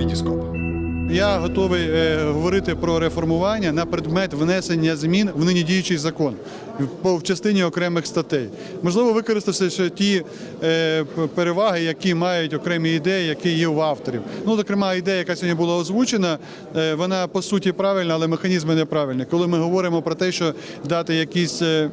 Вітіскоп. Я готовий е, говорити про реформування на предмет внесення змін в нині діючий закон в- частині окремих статей. Можливо, використати ще ті е, переваги, які мають окремі ідеї, які є у авторів. Ну, зокрема, ідея, яка сьогодні була озвучена, е, вона по суті правильна, але механізми неправильні. Коли ми говоримо про те, що дати якісь, е,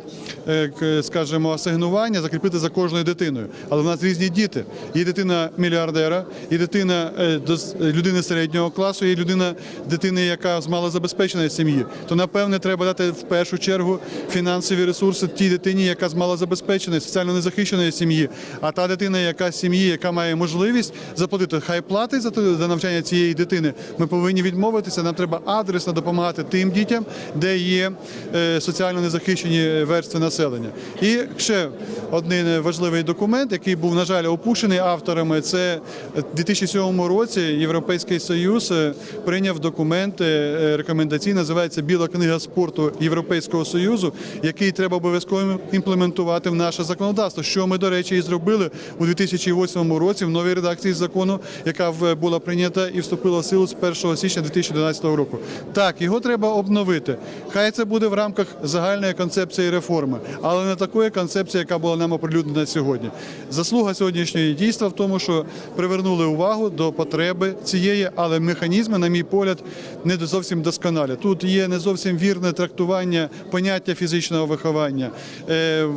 скажімо, асигнування, закріпити за кожною дитиною. Але в нас різні діти. Є дитина мільярдера, і дитина дос- людини середнього класу, і людина дитини, яка з малозабезпеченої сім'ї. То напевне треба дати в першу чергу фінансові ресурси тій дитині, яка з малозабезпеченої, соціально незахищеної сім'ї. А та дитина, яка з сім'ї, яка має можливість заплатити, хай платить за за навчання цієї дитини. Ми повинні відмовитися. Нам треба адресно допомагати тим дітям, де є е, соціально незахищені верстви населення. І ще один важливий документ, який був, на жаль, опущений авторами. Це в 2007 році Європейський Союз е, прийняв документ е, рекомендаційний, називається Біла книга спорту Європейського Союзу, який треба обов'язково імплементувати в наше законодавство. Що ми, до речі, і зробили у 2008 році в новій редакції закону, яка була прийнята і вступила в силу з 1 січня 2011 року. Так, його треба обновити. Хай це буде в рамках загальної концепції реформи, але не такої концепції, яка була нам оприлюднена сьогодні. Заслуга сьогоднішньої дійства в тому, що привернули увагу до потреби цієї, але механізми, на мій погляд, не зовсім досконалі. Тут є не зовсім вірне трактування поняття фізичного виховання е,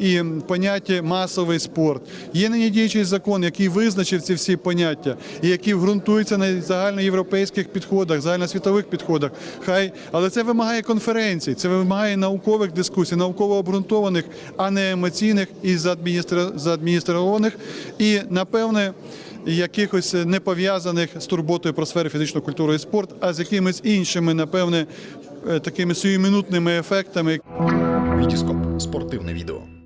і поняття масовий спорт. Є нині діючий закон, який визначив ці всі поняття і який ґрунтується на загальноєвропейських підходах, загальносвітових підходах. Хай, але це вимагає конференцій, це вимагає наукових дискусій, науково обґрунтованих, а не емоційних і заадміністрованих. І напевне. Якихось не пов'язаних з турботою про сфери фізичної культури і спорт, а з якимись іншими, напевне, е, такими сиюминутними ефектами, Вітіскоп. Спортивне відео.